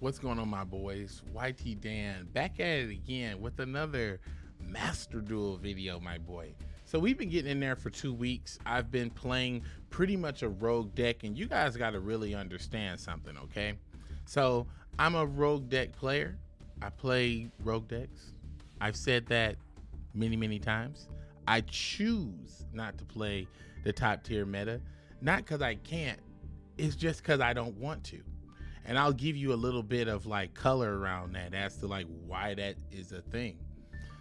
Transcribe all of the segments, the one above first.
What's going on, my boys? YT Dan back at it again with another Master Duel video, my boy. So we've been getting in there for two weeks. I've been playing pretty much a rogue deck, and you guys got to really understand something, okay? So I'm a rogue deck player. I play rogue decks. I've said that many, many times. I choose not to play the top tier meta, not because I can't, it's just because I don't want to and I'll give you a little bit of like color around that as to like why that is a thing.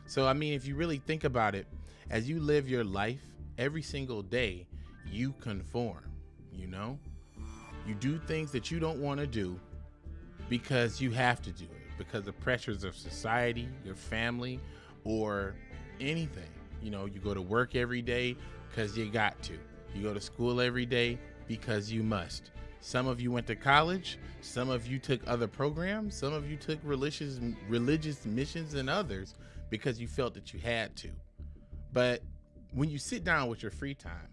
So I mean, if you really think about it, as you live your life every single day, you conform, you know? You do things that you don't want to do because you have to do it because the pressures of society, your family, or anything. You know, you go to work every day because you got to. You go to school every day because you must. Some of you went to college, some of you took other programs, some of you took religious religious missions and others because you felt that you had to. But when you sit down with your free time,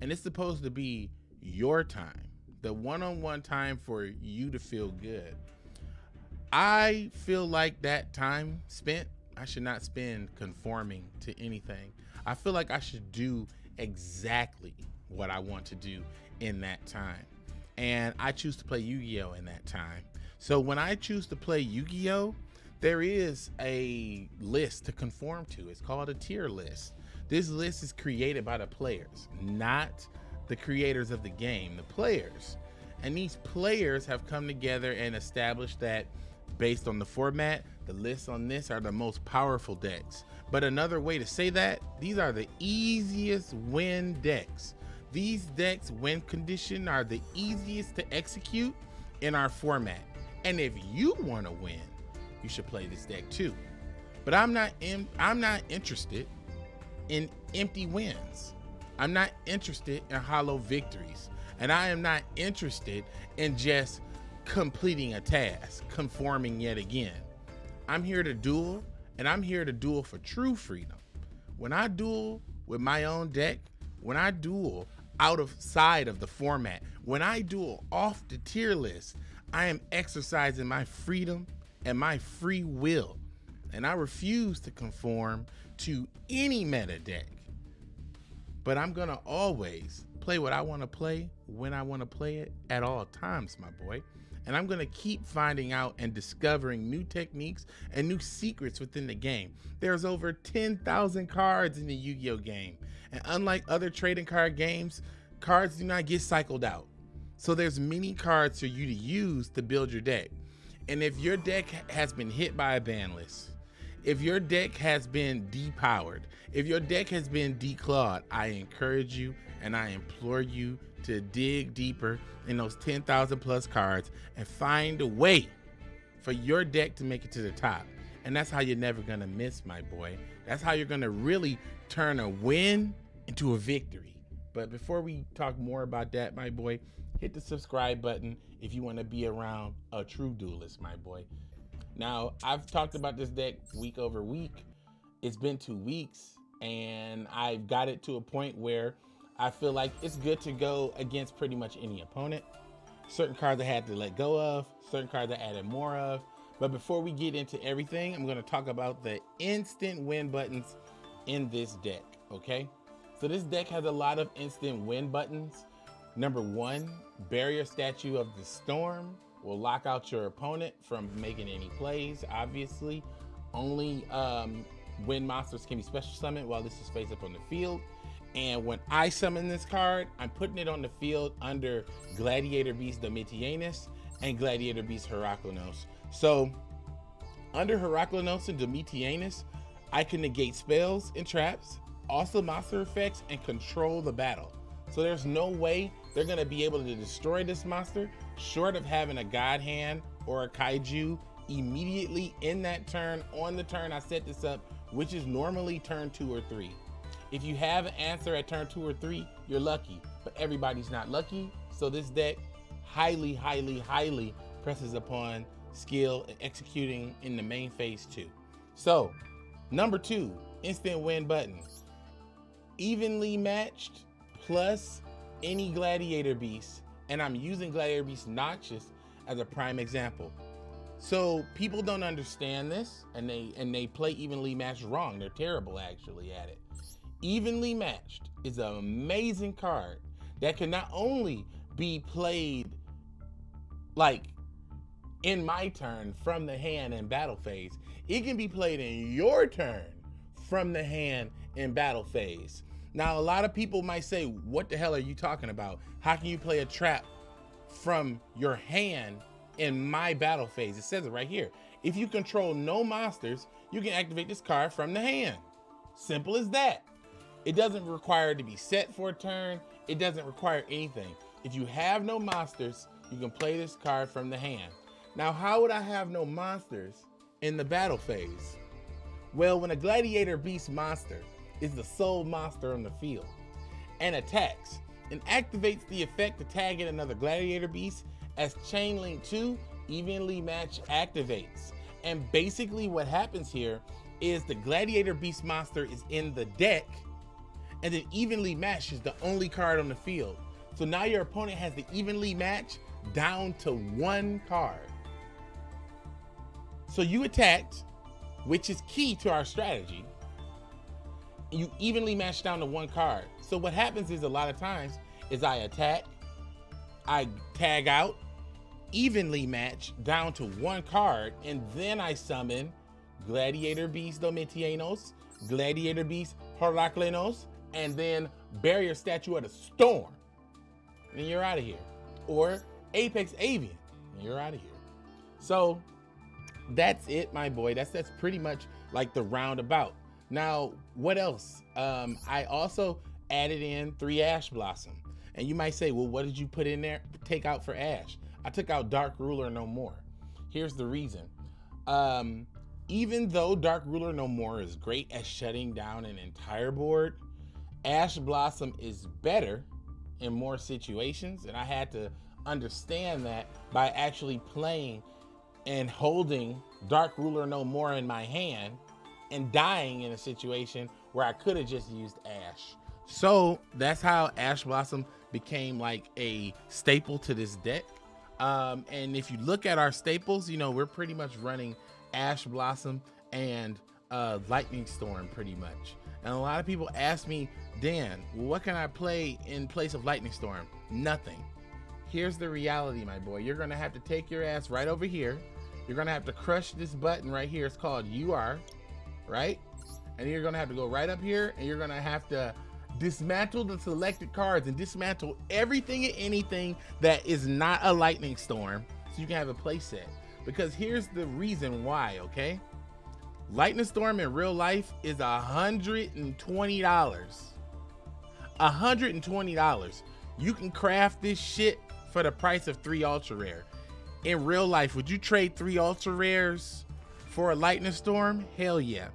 and it's supposed to be your time, the one-on-one time for you to feel good. I feel like that time spent, I should not spend conforming to anything. I feel like I should do exactly what I want to do in that time and I choose to play Yu-Gi-Oh in that time. So when I choose to play Yu-Gi-Oh, there is a list to conform to. It's called a tier list. This list is created by the players, not the creators of the game, the players. And these players have come together and established that based on the format, the lists on this are the most powerful decks. But another way to say that, these are the easiest win decks. These decks, when conditioned, are the easiest to execute in our format. And if you want to win, you should play this deck too. But I'm not in, I'm not interested in empty wins. I'm not interested in hollow victories. And I am not interested in just completing a task, conforming yet again. I'm here to duel, and I'm here to duel for true freedom. When I duel with my own deck, when I duel, out of side of the format. When I duel off the tier list, I am exercising my freedom and my free will. And I refuse to conform to any meta deck. But I'm gonna always play what I wanna play when I wanna play it at all times, my boy. And I'm gonna keep finding out and discovering new techniques and new secrets within the game. There's over 10,000 cards in the Yu-Gi-Oh game. And unlike other trading card games, cards do not get cycled out. So there's many cards for you to use to build your deck. And if your deck has been hit by a ban list, if your deck has been depowered, if your deck has been declawed, I encourage you and I implore you to dig deeper in those 10,000 plus cards and find a way for your deck to make it to the top. And that's how you're never gonna miss, my boy. That's how you're gonna really turn a win into a victory. But before we talk more about that, my boy, hit the subscribe button if you want to be around a true duelist, my boy. Now, I've talked about this deck week over week. It's been two weeks, and I've got it to a point where I feel like it's good to go against pretty much any opponent. Certain cards I had to let go of, certain cards I added more of. But before we get into everything, I'm going to talk about the instant win buttons in this deck, okay? So this deck has a lot of instant win buttons. Number one, Barrier Statue of the Storm will lock out your opponent from making any plays, obviously. Only um, monsters can be special summoned while this is face up on the field. And when I summon this card, I'm putting it on the field under Gladiator Beast Domitianus and Gladiator Beast Heraklinos. So under Heraklinos and Domitianus, I can negate spells and traps, also monster effects, and control the battle. So there's no way they're gonna be able to destroy this monster short of having a god hand or a kaiju immediately in that turn on the turn I set this up, which is normally turn two or three. If you have an answer at turn two or three, you're lucky, but everybody's not lucky. So this deck highly, highly, highly presses upon skill and executing in the main phase two. So number two, instant win button evenly matched plus any gladiator beast and i'm using gladiator beast Noxius as a prime example So people don't understand this and they and they play evenly matched wrong. They're terrible actually at it. Evenly matched is an amazing card that can not only be played like in my turn from the hand in battle phase, it can be played in your turn from the hand in battle phase. Now, a lot of people might say, what the hell are you talking about? How can you play a trap from your hand in my battle phase? It says it right here. If you control no monsters, you can activate this card from the hand. Simple as that. It doesn't require to be set for a turn. It doesn't require anything. If you have no monsters, you can play this card from the hand. Now, how would I have no monsters in the battle phase? Well, when a gladiator beast monster is the sole monster on the field and attacks and activates the effect to tag in another gladiator beast as chain link 2 evenly match activates. And basically what happens here is the gladiator beast monster is in the deck and then evenly matched is the only card on the field. So now your opponent has the evenly match down to one card. So you attacked, which is key to our strategy. You evenly match down to one card. So what happens is a lot of times is I attack, I tag out, evenly match down to one card, and then I summon Gladiator Beast Domitianus, Gladiator Beast Heraklinos, and then Barrier Statue of the Storm. And you're out of here. Or Apex Avian, and you're out of here. So that's it, my boy. That's that's pretty much like the roundabout. Now, what else? Um, I also added in three Ash Blossom. And you might say, well, what did you put in there? Take out for Ash. I took out Dark Ruler No More. Here's the reason. Um, even though Dark Ruler No More is great at shutting down an entire board, Ash Blossom is better in more situations. And I had to understand that by actually playing and holding Dark Ruler No More in my hand and dying in a situation where I could have just used Ash. So that's how Ash Blossom became like a staple to this deck. Um, and if you look at our staples, you know, we're pretty much running Ash Blossom and uh, Lightning Storm pretty much. And a lot of people ask me, Dan, what can I play in place of Lightning Storm? Nothing. Here's the reality, my boy. You're gonna have to take your ass right over here. You're gonna have to crush this button right here. It's called UR, right? And you're gonna have to go right up here and you're gonna have to dismantle the selected cards and dismantle everything and anything that is not a lightning storm so you can have a play set. Because here's the reason why, okay? Lightning Storm in real life is $120. $120. You can craft this shit for the price of three ultra rare. In real life, would you trade three ultra rares for a lightning storm? Hell yeah.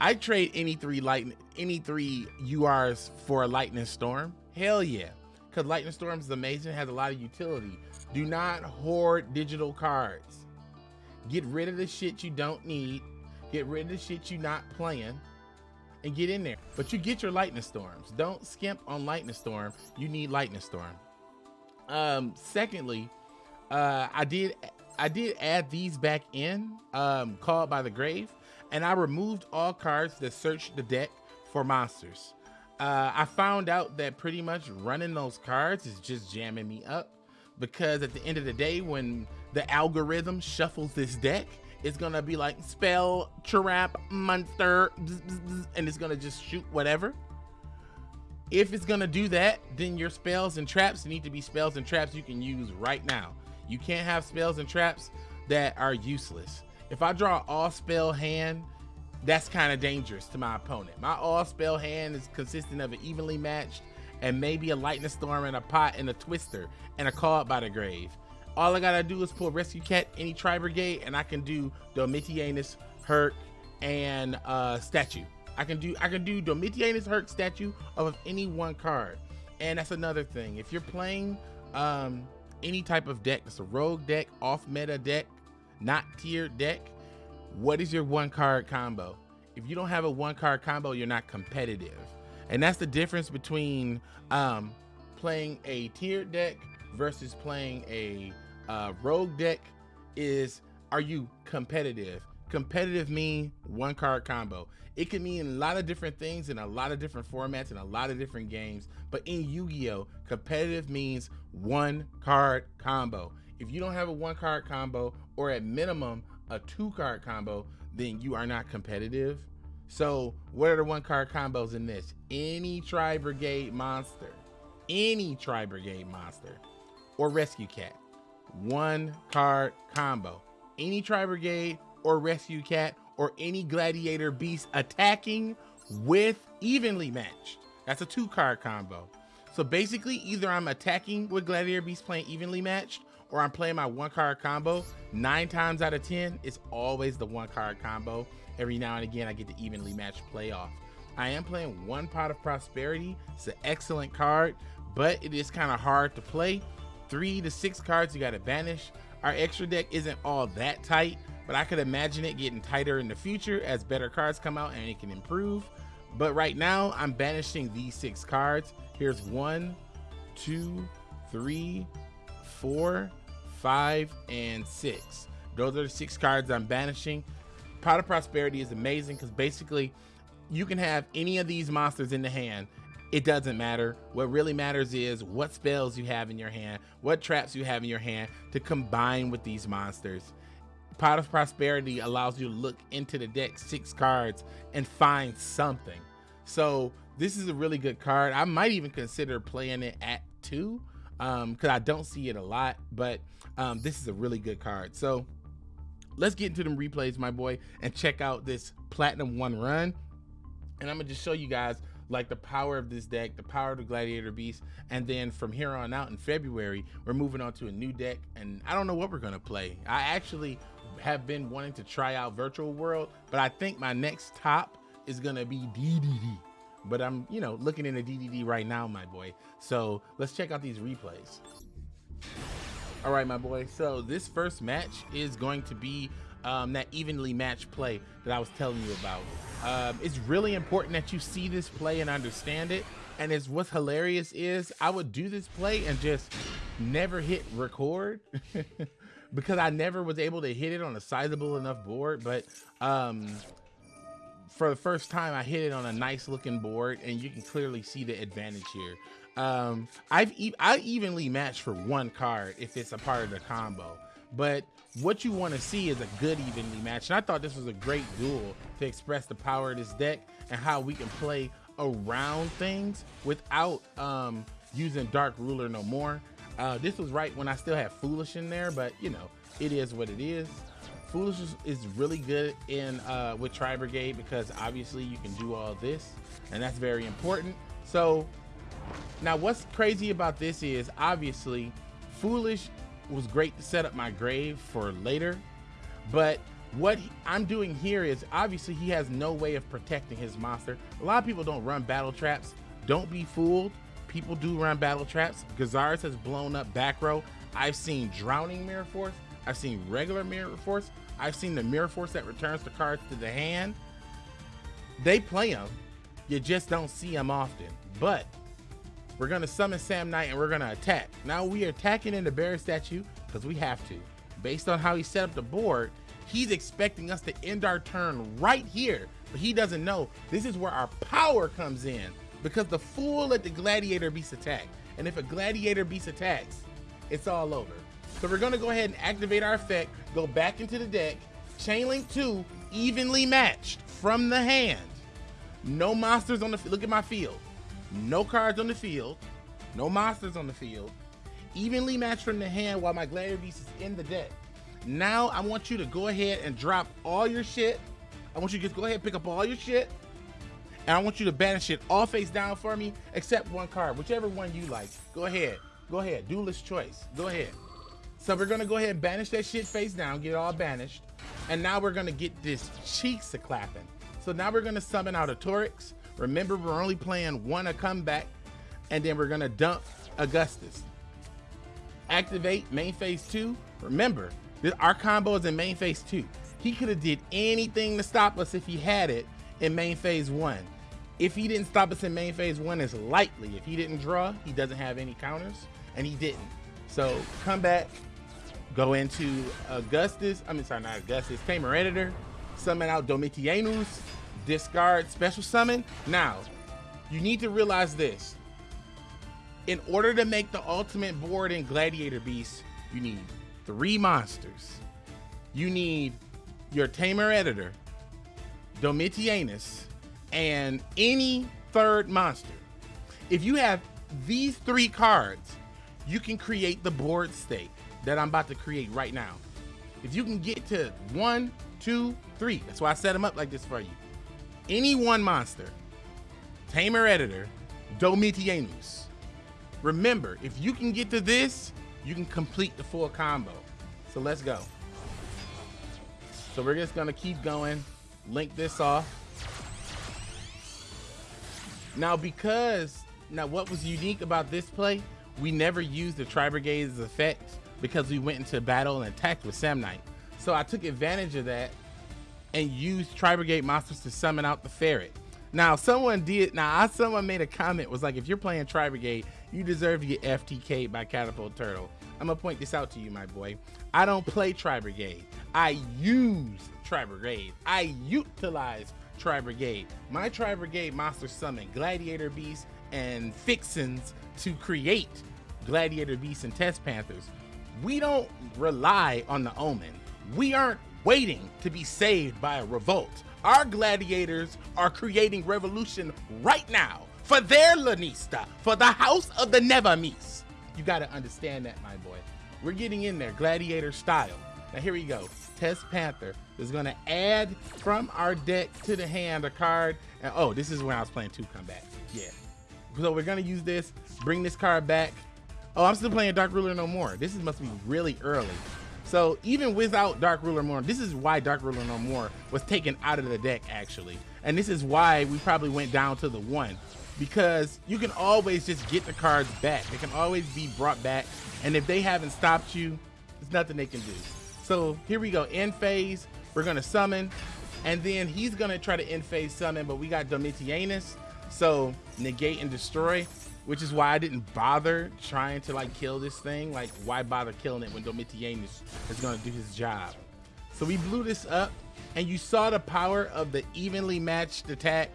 I trade any three lightning any three URs for a lightning storm. Hell yeah. Cause lightning storm is amazing, has a lot of utility. Do not hoard digital cards. Get rid of the shit you don't need. Get rid of the shit you're not playing and get in there. But you get your lightning storms. Don't skimp on lightning storm. You need lightning storm. Um, secondly, uh, I did I did add these back in, um, called by the grave, and I removed all cards that search the deck for monsters. Uh, I found out that pretty much running those cards is just jamming me up because at the end of the day, when the algorithm shuffles this deck, it's gonna be like spell trap monster, and it's gonna just shoot whatever. If it's gonna do that, then your spells and traps need to be spells and traps you can use right now. You can't have spells and traps that are useless. If I draw all spell hand, that's kind of dangerous to my opponent. My all spell hand is consisting of an evenly matched and maybe a lightning storm and a pot and a twister and a call by the grave. All I gotta do is pull rescue cat any tri brigade and I can do Domitianus, Herc, and uh, statue. I can do I can do Domitianus, Herc, statue of any one card. And that's another thing. If you're playing um, any type of deck, it's a rogue deck, off meta deck, not tiered deck, what is your one card combo? If you don't have a one card combo, you're not competitive. And that's the difference between um, playing a tiered deck versus playing a uh, rogue deck is are you competitive? Competitive mean one card combo. It can mean a lot of different things in a lot of different formats and a lot of different games. But in Yu-Gi-Oh, competitive means one card combo. If you don't have a one card combo or at minimum a two card combo, then you are not competitive. So what are the one card combos in this? Any Tri Brigade monster, any Tri Brigade monster or Rescue Cat, one card combo. Any Tri Brigade or Rescue Cat or any Gladiator Beast attacking with evenly matched. That's a two card combo. So basically either I'm attacking with Gladiator Beast playing evenly matched or I'm playing my one card combo. Nine times out of 10, it's always the one card combo. Every now and again, I get the evenly matched playoff. I am playing one pot of prosperity. It's an excellent card, but it is kind of hard to play. Three to six cards you got to banish. Our extra deck isn't all that tight, but I could imagine it getting tighter in the future as better cards come out and it can improve. But right now, I'm banishing these six cards. Here's one, two, three, four, five, and six. Those are the six cards I'm banishing. Pot of Prosperity is amazing because basically you can have any of these monsters in the hand. It doesn't matter. What really matters is what spells you have in your hand, what traps you have in your hand to combine with these monsters. Pot of Prosperity allows you to look into the deck six cards and find something. So this is a really good card. I might even consider playing it at two um because I don't see it a lot, but um this is a really good card. So let's get into them replays, my boy, and check out this platinum one run. And I'm gonna just show you guys like the power of this deck, the power of the Gladiator Beast, and then from here on out in February, we're moving on to a new deck, and I don't know what we're gonna play. I actually have been wanting to try out Virtual World, but I think my next top is gonna be DDD. But I'm, you know, looking into DDD right now, my boy. So let's check out these replays. All right, my boy. So this first match is going to be um, that evenly matched play that I was telling you about. Um, it's really important that you see this play and understand it. And it's what's hilarious is I would do this play and just never hit record because I never was able to hit it on a sizable enough board. But um, for the first time, I hit it on a nice looking board and you can clearly see the advantage here. Um, I've e I evenly match for one card if it's a part of the combo, but what you want to see is a good evenly match. And I thought this was a great duel to express the power of this deck and how we can play around things without um, using Dark Ruler no more. Uh, this was right when I still had Foolish in there, but you know, it is what it is. Foolish is, really good in uh, with Tri Brigade because obviously you can do all this, and that's very important. So now what's crazy about this is obviously Foolish was great to set up my grave for later, but what I'm doing here is obviously he has no way of protecting his monster. A lot of people don't run battle traps. Don't be fooled. People do run battle traps. Gyzarus has blown up back row. I've seen drowning mirror force. I've seen regular mirror force. I've seen the mirror force that returns the cards to the hand. They play them. You just don't see them often. But we're gonna summon Samnite and we're gonna attack. Now we are attacking in the bear statue because we have to. Based on how he set up the board, he's expecting us to end our turn right here. But he doesn't know this is where our power comes in because the fool let the gladiator beast attack. And if a gladiator beast attacks, it's all over. So we're gonna go ahead and activate our effect, go back into the deck, chain link two, evenly matched from the hand. No monsters on the, look at my field no cards on the field, no monsters on the field, evenly matched from the hand while my Gladiator Beast is in the deck. Now I want you to go ahead and drop all your shit. I want you to just go ahead and pick up all your shit. And I want you to banish it all face down for me, except one card, whichever one you like. Go ahead. Go ahead. Duelist choice. Go ahead. So we're gonna go ahead and banish that shit face down, get it all banished. And now we're gonna get this cheeks a clapping. So now we're gonna summon out a Torax. Remember, we're only playing one a comeback, and then we're gonna dump Augustus. Activate main phase two. Remember, this, our combo is in main phase two. He could have did anything to stop us if he had it in main phase one. If he didn't stop us in main phase one, it's likely if he didn't draw, he doesn't have any counters, and he didn't. So come back, go into Augustus, I mean, sorry, not Augustus, Tamer Editor, summon out Domitianus, discard special summon. Now, you need to realize this. In order to make the ultimate board in Gladiator Beast, you need three monsters. You need your Tamer Editor, Domitianus, and any third monster. If you have these three cards, you can create the board state that I'm about to create right now. If you can get to one, two, three, that's why I set them up like this for you. Any one monster, Tamer Editor, Domitianus. Remember, if you can get to this, you can complete the full combo. So let's go. So we're just gonna keep going, link this off. Now, because, now what was unique about this play, we never used the Tri-Brigade's effects because we went into battle and attacked with Samnite. So I took advantage of that and use Tri-Brigade monsters to summon out the Ferret. Now, someone did, now I, someone made a comment, was like, if you're playing Tri-Brigade, you deserve to get FTK'd by Catapult Turtle. I'm gonna point this out to you, my boy. I don't play Tri-Brigade. I use Tri-Brigade. I utilize Tri-Brigade. My Tri-Brigade monster summon Gladiator Beasts and Fixins to create Gladiator Beasts and Test Panthers. We don't rely on the Omen. We aren't waiting to be saved by a revolt. Our gladiators are creating revolution right now for their Lanista, for the house of the Nevamis. You got to understand that, my boy. We're getting in there, gladiator style. Now here we go. Test Panther is to add from our deck to the hand a card. And oh, this is when I was playing two combat. Yeah. So we're to use this, bring this card back. Oh, I'm still playing Dark Ruler No More. This is, must be really early. So even without Dark Ruler More, this is why Dark Ruler No More was taken out of the deck actually. And this is why we probably went down to the one because you can always just get the cards back. They can always be brought back. And if they haven't stopped you, there's nothing they can do. So here we go, end phase. We're gonna summon, and then he's gonna try to end phase summon, but we got Domitianus. So negate and destroy, which is why I didn't bother trying to like kill this thing. Like why bother killing it when Domitianus is gonna do his job? So we blew this up and you saw the power of the evenly matched attack.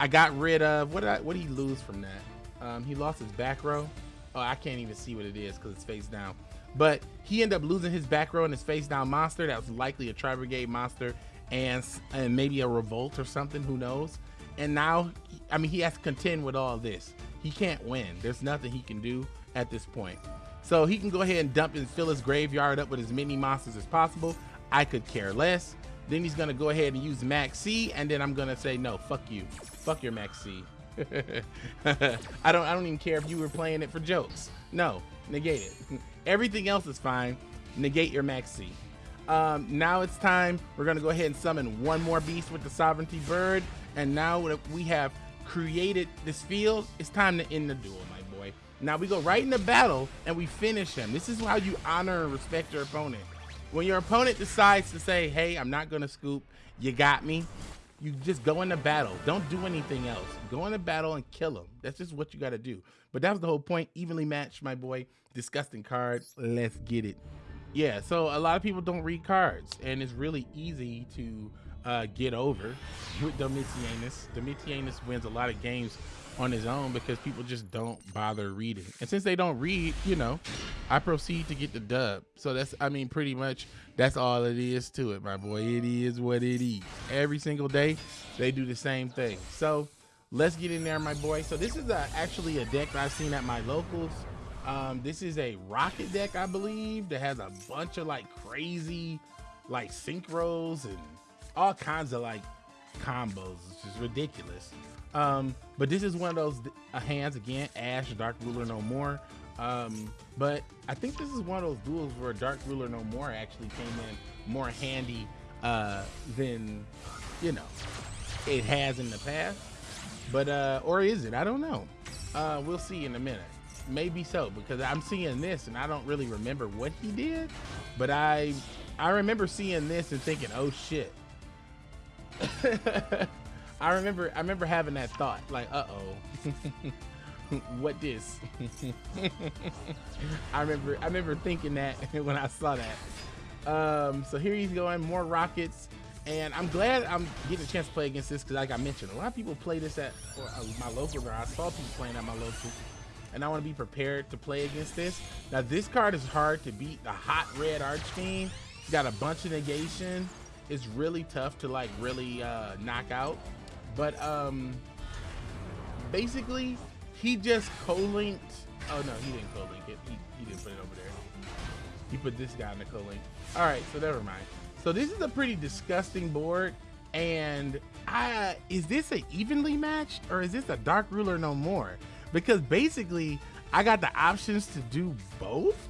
I got rid of, what did, I, what did he lose from that? Um, he lost his back row. Oh, I can't even see what it is because it's face down. But he ended up losing his back row and his face down monster. That was likely a Tri Brigade monster and, and maybe a revolt or something, who knows? And now, I mean, he has to contend with all this. He can't win. There's nothing he can do at this point. So he can go ahead and dump and fill his graveyard up with as many monsters as possible. I could care less. Then he's gonna go ahead and use Maxx C, and then I'm gonna say no, fuck you, fuck your Maxx C. I don't, I don't even care if you were playing it for jokes. No, negate it. Everything else is fine. Negate your Maxx C. Um, now it's time. We're gonna go ahead and summon one more beast with the Sovereignty Bird, and now we have created this field. It's time to end the duel, my boy. Now we go right into battle and we finish him. This is how you honor and respect your opponent. When your opponent decides to say, hey, I'm not gonna scoop, you got me, you just go into battle. Don't do anything else. Go into battle and kill them. That's just what you gotta do. But that was the whole point. Evenly matched, my boy. Disgusting card. Let's get it. Yeah, so a lot of people don't read cards, and it's really easy to uh, get over with Domitianus. Domitianus wins a lot of games on his own because people just don't bother reading. And since they don't read, you know, I proceed to get the dub. So that's, I mean, pretty much that's all it is to it, my boy. It is what it is. Every single day, they do the same thing. So let's get in there, my boy. So this is a, actually a deck I've seen at my locals. Um, this is a Rokket deck, I believe, that has a bunch of like crazy like synchros and all kinds of like combos. It's just ridiculous. Um, but this is one of those uh, hands again, Ash, Dark Ruler No More. Um, but I think this is one of those duels where Dark Ruler No More actually came in more handy uh, than, you know, it has in the past. But, uh, or is it? I don't know. Uh, we'll see in a minute. Maybe so, because I'm seeing this and I don't really remember what he did, but I, I remember seeing this and thinking, oh shit. I remember I remember having that thought, like, uh oh. what this? I remember I remember thinking that when I saw that. Um, so here he's going, more Rokkets. And I'm glad I'm getting a chance to play against this because like I mentioned, a lot of people play this at uh, my local or I saw people playing at my local. and I want to be prepared to play against this. Now this card is hard to beat. The hot red Archfiend. It's got a bunch of negation. It's really tough to like really uh, knock out. But um, basically, he just co-linked. Oh no, he didn't co-link it. He, he didn't put it over there. He put this guy in the co-link. All right, so never mind. So this is a pretty disgusting board. And I is this a evenly matched or is this a dark ruler no more? Because basically I got the options to do both.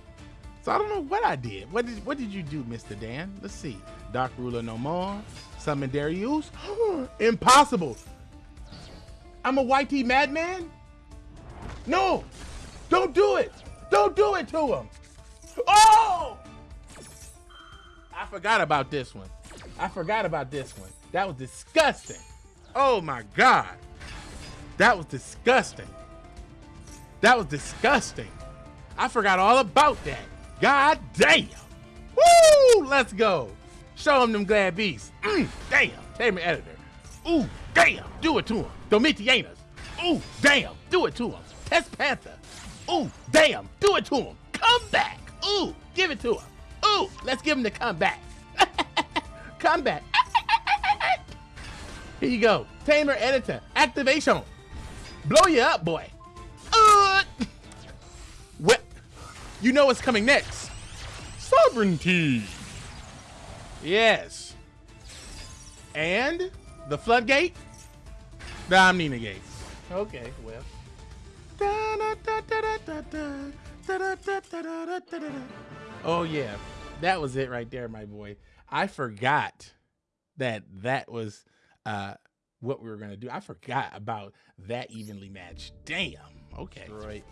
So I don't know what I did. What did what did you do, Mr. Dan? Let's see. Dark ruler no more. Summon Darius. Impossible. I'm a tea madman? No! Don't do it! Don't do it to him! Oh! I forgot about this one. I forgot about this one. That was disgusting. Oh my God. That was disgusting. That was disgusting. I forgot all about that. God damn. Woo! Let's go. Show him them glad beasts. Mm, damn. Tamer editor. Ooh, damn. Do it to him. Domitianus. Ooh, damn. Do it to him. Test Panther. Ooh, damn. Do it to him. Come back. Ooh, give it to him. Ooh, let's give him the comeback. comeback. Here you go. Tamer editor. Activation. Blow you up, boy. You know what's coming next. Sovereignty. Yes. And the floodgate? The Omnina gate. Okay, well. Oh yeah, that was it right there, my boy. I forgot that that was uh, what we were gonna do. I forgot about that evenly matched. Damn. Okay. Right.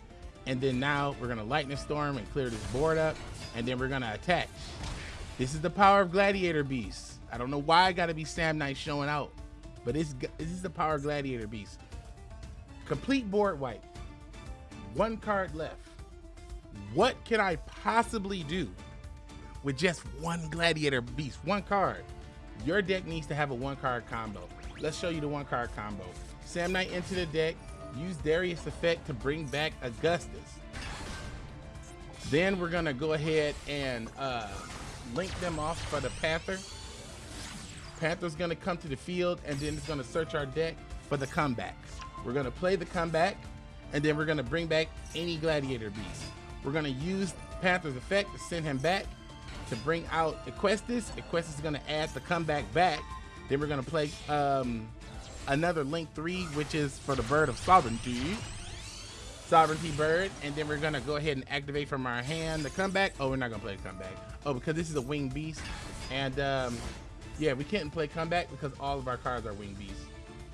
And then now we're gonna lightning storm and clear this board up, and then we're gonna attack. This is the power of Gladiator Beast. I don't know why I gotta be Samnite showing out, but it's this is the power of Gladiator Beast. Complete board wipe. One card left. What can I possibly do with just one Gladiator Beast? One card. Your deck needs to have a one card combo. Let's show you the one card combo. Samnite into the deck. Use Darius effect to bring back Augustus. Then we're gonna go ahead and uh, link them off for the Panther. Panther's gonna come to the field and then it's gonna search our deck for the comeback. We're gonna play the comeback and then we're gonna bring back any gladiator beast. We're gonna use Panther's effect to send him back to bring out Equestus. Equestus is gonna add the comeback back. Then we're gonna play um, another Link 3, which is for the Bird of Sovereignty. Sovereignty Bird, and then we're gonna go ahead and activate from our hand the comeback. Oh, we're not gonna play comeback. Oh, because this is a winged beast. And um, yeah, we can't play comeback because all of our cards are winged beasts.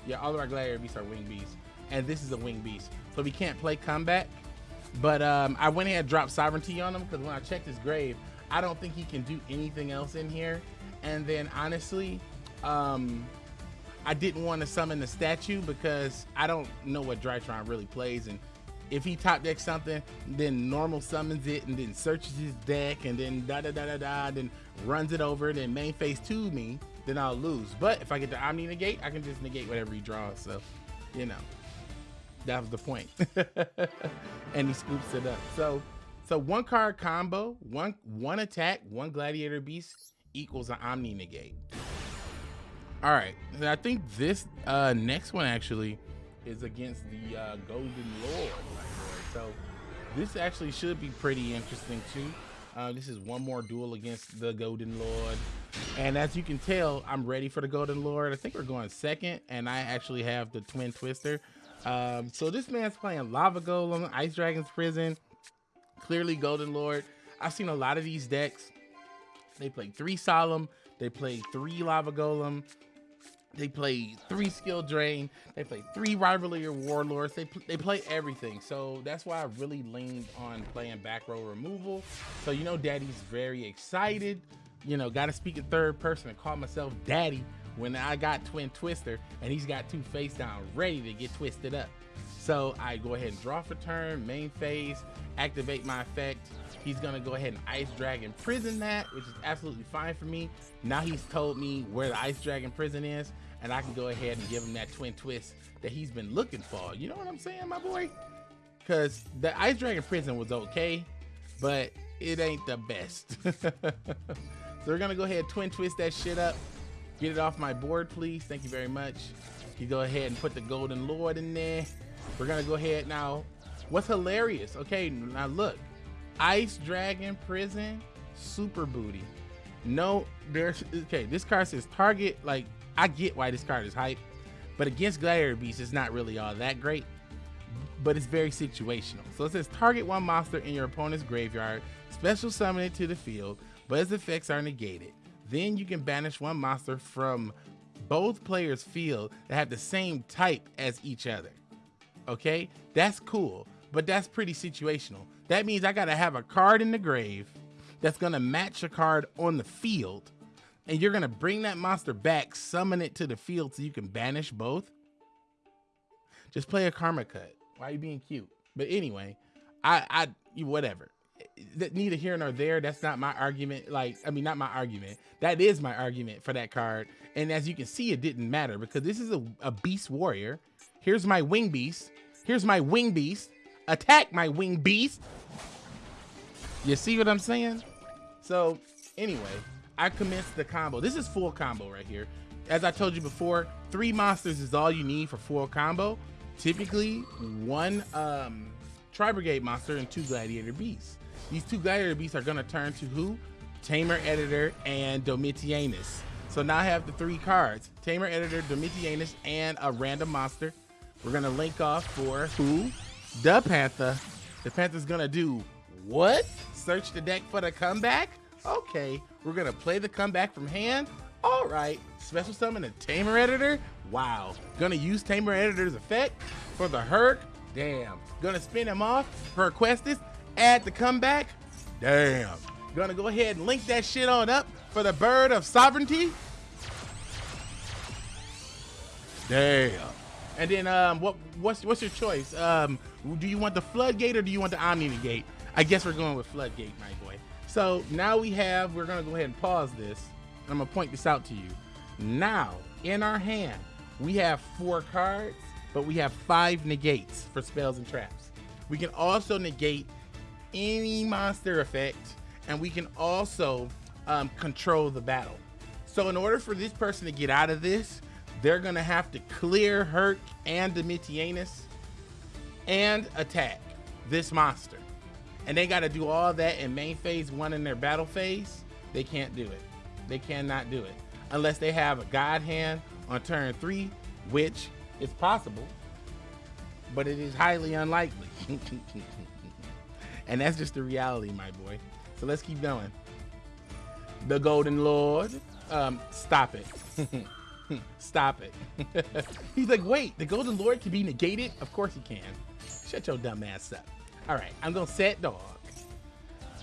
Yeah, all of our gladiator beasts are winged beasts. And this is a winged beast. So we can't play comeback. But um, I went ahead and dropped sovereignty on him because when I checked his grave, I don't think he can do anything else in here. And then honestly, um, I didn't want to summon the statue because I don't know what Drytron really plays. And if he top decks something, then normal summons it and then searches his deck and then da da da da da, then runs it over, and then main phase to me, then I'll lose. But if I get the Omni negate, I can just negate whatever he draws. So, you know, that was the point. and he scoops it up. So so one card combo, one one attack, one gladiator beast equals an omni negate. All right, I think this uh, next one actually is against the uh, Golden Lord. So this actually should be pretty interesting too. Uh, this is one more duel against the Golden Lord. And as you can tell, I'm ready for the Golden Lord. I think we're going second, and I actually have the Twin Twister. Um, so this man's playing Lava Golem, Ice Dragon's Prison, clearly Golden Lord. I've seen a lot of these decks. They play three Solemn, they play three Lava Golem, they play three Skill Drain, they play three Rivalry of Warlords, they, they play everything. So that's why I really leaned on playing back row removal. So you know Daddy's very excited. You know, gotta speak in third person and call myself Daddy when I got Twin Twister and he's got two face down ready to get twisted up. So I go ahead and draw for turn, main phase, activate my effect. He's gonna go ahead and Ice Dragon Prison that, which is absolutely fine for me. Now he's told me where the Ice Dragon Prison is, and I can go ahead and give him that twin twist that he's been looking for. You know what I'm saying, my boy? Because the Ice Dragon Prison was okay, but it ain't the best. so we're gonna go ahead and twin twist that shit up. Get it off my board, please. Thank you very much. You go ahead and put the Golden Lord in there. We're gonna go ahead now. What's hilarious? Okay, now look, Ice Dragon Prison, Super Booty. No, there's okay. This card says target. Like I get why this card is hype, but against Gladiator Beast, it's not really all that great. But it's very situational. So it says target one monster in your opponent's graveyard, special summon it to the field, but its effects are negated. Then you can banish one monster from both players' field that have the same type as each other. Okay, that's cool, but that's pretty situational. That means I gotta have a card in the grave that's gonna match a card on the field, and you're gonna bring that monster back, summon it to the field so you can banish both. Just play a karma cut. Why are you being cute? But anyway, I, I, you whatever. Neither here nor there. That's not my argument. Like, I mean, not my argument. That is my argument for that card. And as you can see, it didn't matter because this is a, a beast warrior. Here's my wing beast. Here's my wing beast. Attack my wing beast. You see what I'm saying? So anyway, I commenced the combo. This is full combo right here. As I told you before, three monsters is all you need for full combo. Typically, one um, Tri-Brigade monster and two Gladiator Beasts. These two Gladiator Beasts are gonna turn to who? Tamer Editor and Domitianus. So now I have the three cards, Tamer Editor, Domitianus, and a random monster. We're gonna link off for who? The Panther. The Panther's gonna do what? Search the deck for the comeback? Okay, we're gonna play the comeback from hand. All right, special summon a Tamer Editor. Wow, gonna use Tamer Editor's effect for the Herc. Damn, gonna spin him off for Questus. Add the comeback. Damn, gonna go ahead and link that shit on up for the Bird of Sovereignty. Damn. And then um, what what's what's your choice? Um, do you want the floodgate or do you want the omni negate? I guess we're going with floodgate, my boy. So now we have, we're gonna go ahead and pause this. I'm gonna point this out to you. Now, in our hand, we have four cards, but we have five negates for spells and traps. We can also negate any monster effect, and we can also um, control the battle. So in order for this person to get out of this, they're gonna have to clear Herc and Domitianus and attack this monster. And they gotta do all that in main phase one in their battle phase. They can't do it. They cannot do it. Unless they have a God hand on turn three, which is possible, but it is highly unlikely. and that's just the reality, my boy. So let's keep going. The Golden Lord. Um, stop it. Stop it. He's like, wait, the Golden Lord can be negated? Of course he can. Shut your dumb ass up. All right, I'm gonna set dog.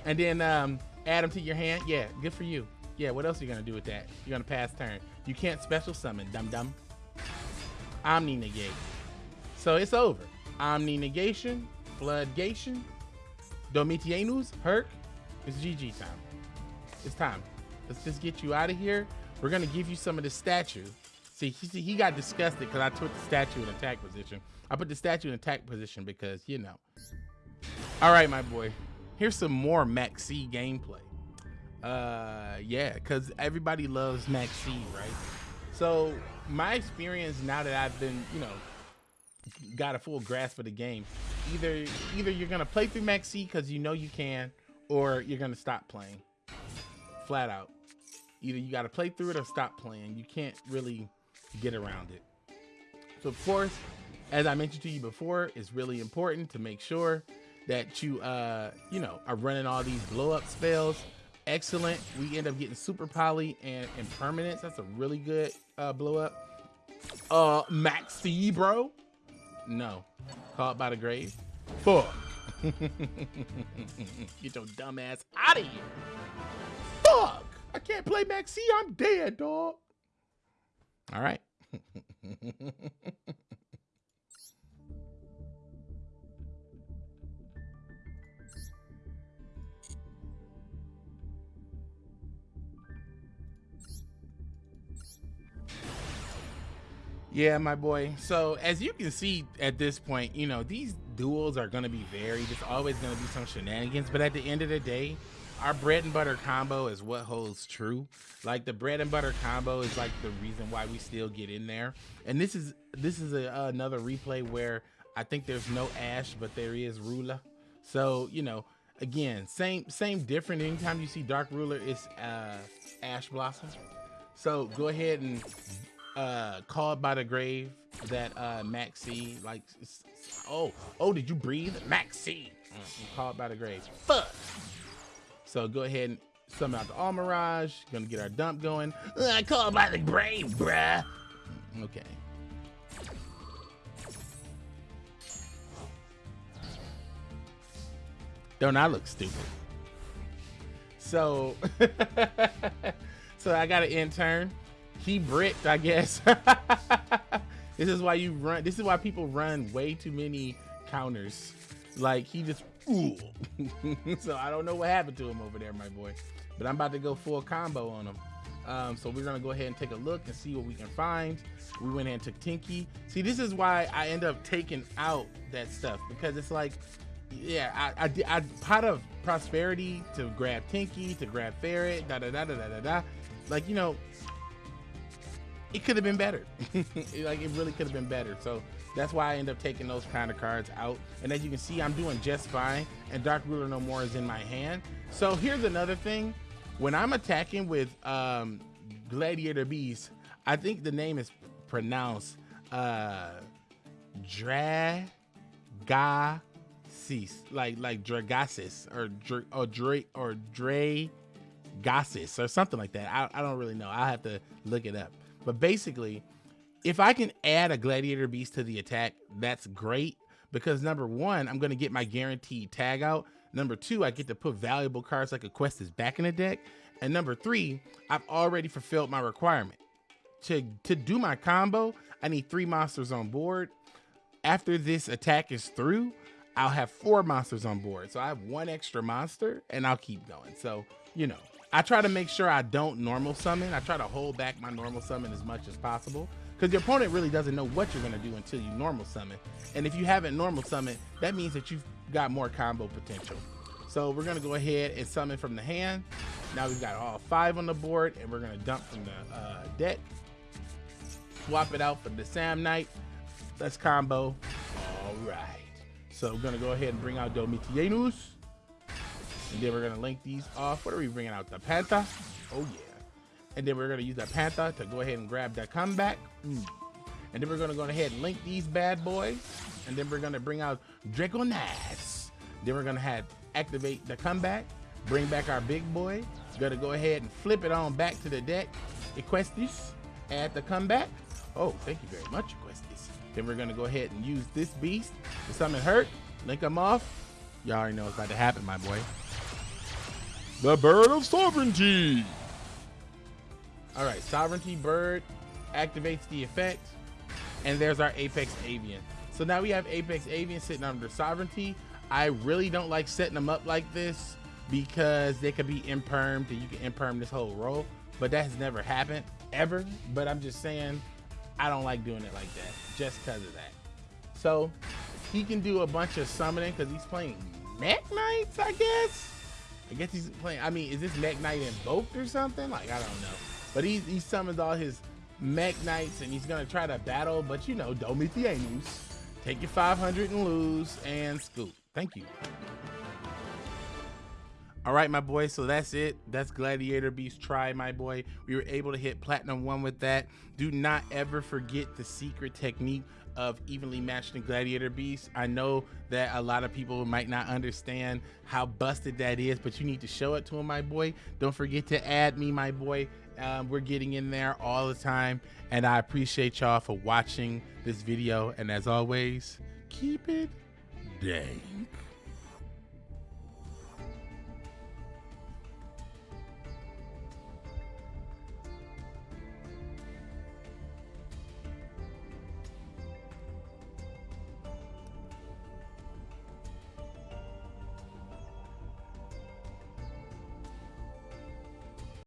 And then um, add him to your hand. Yeah, good for you. Yeah, what else are you gonna do with that? You're gonna pass turn. You can't special summon, dum dum. Omni negate. So it's over. Omni negation, floodgation, Domitianus, Herc. It's GG time. It's time. Let's just get you out of here. We're gonna give you some of the statue. See, he, he got disgusted because I took the statue in attack position. I put the statue in attack position because, you know. All right, my boy. Here's some more Maxi gameplay. Uh, yeah, because everybody loves Maxi, right? So my experience now that I've been, you know, got a full grasp of the game, either either you're gonna play through Maxi because you know you can, or you're gonna stop playing. Flat out. Either you got to play through it or stop playing. You can't really get around it. So of course, as I mentioned to you before, it's really important to make sure that you, uh, you know, are running all these blow up spells. Excellent. We end up getting super poly and impermanence. That's a really good uh, blow up. Uh, Maxi, bro. No, caught by the grave. Fuck. Get your dumb ass out of here. Fuck. I can't play Maxi. I'm dead, dog. All right. Yeah, my boy. So as you can see at this point, you know, these duels are gonna be varied. It's always gonna be some shenanigans, but at the end of the day, our bread and butter combo is what holds true. Like the bread and butter combo is like the reason why we still get in there. And this is this is a, another replay where I think there's no Ash, but there is Ruler. So you know, again, same same different. Anytime you see Dark Ruler, it's uh, Ash Blossom. So go ahead and uh called by the grave that uh Maxi like oh oh did you breathe? Maxi mm, called by the grave. Fuck. So go ahead and summon out the Almiraj. Gonna get our dump going. Uh, called by the grave bruh. Okay. Don't I look stupid? So so I got an intern he bricked, I guess. this is why you run. This is why people run way too many counters. Like he just, ooh. so I don't know what happened to him over there, my boy. But I'm about to go full combo on him. Um, so we're gonna go ahead and take a look and see what we can find. We went ahead and took Tinky. See, this is why I end up taking out that stuff because it's like, yeah, I, I, I pot of prosperity to grab Tinky, to grab Ferret, da da da da da da da. Like you know, it could have been better. like it really could have been better. So that's why I end up taking those kind of cards out. And as you can see, I'm doing just fine. And Dark Ruler No More is in my hand. So here's another thing. When I'm attacking with um, Gladiator Beast, I think the name is pronounced uh, Dragases, like like Dragases or Dr or Dre or Dre or something like that. I, I don't really know. I'll have to look it up. But basically, if I can add a gladiator beast to the attack, that's great because number one, I'm going to get my guaranteed tag out. Number two, I get to put valuable cards like Equestus back in the deck. And number three, I've already fulfilled my requirement. To, to do my combo, I need three monsters on board. After this attack is through, I'll have four monsters on board. So I have one extra monster and I'll keep going. So, you know, I try to make sure I don't normal summon. I try to hold back my normal summon as much as possible because your opponent really doesn't know what you're going to do until you normal summon. And if you haven't normal summon, that means that you've got more combo potential. So we're going to go ahead and summon from the hand. Now we've got all five on the board and we're going to dump from the uh, deck. Swap it out for the Samnite. Let's combo. All right. So we're going to go ahead and bring out Domitianus. And then we're gonna link these off. What are we bringing out? The Panther? Oh yeah. And then we're gonna use the Panther to go ahead and grab that comeback. Mm. And then we're gonna go ahead and link these bad boys. And then we're gonna bring out Draconass. Then we're gonna have activate the comeback, bring back our big boy. Gonna go ahead and flip it on back to the deck. Equestis, add the comeback. Oh, thank you very much, Equestis. Then we're gonna go ahead and use this beast to summon Hurt, link them off. Y'all already know what's about to happen, my boy. The Bird of Sovereignty. All right, Sovereignty Bird activates the effect. And there's our Apex Avian. So now we have Apex Avian sitting under Sovereignty. I really don't like setting them up like this because they could be impermed and you can imperm this whole row. But that has never happened, ever. But I'm just saying, I don't like doing it like that just because of that. So he can do a bunch of summoning because he's playing Mech Knights, I guess. I guess he's playing. I mean, is this Mech Knight invoked or something? Like, I don't know. But he, he summons all his Mech Knights and he's going to try to battle. But, you know, Domitianus. Take your 500 and lose and scoop. Thank you. All right, my boy. So that's it. That's Gladiator Beast Try, my boy. We were able to hit Platinum 1 with that. Do not ever forget the secret technique of evenly matched and gladiator beasts. I know that a lot of people might not understand how busted that is, but you need to show it to them, my boy. Don't forget to add me, my boy. Um, we're getting in there all the time, and I appreciate y'all for watching this video. And as always, keep it dank.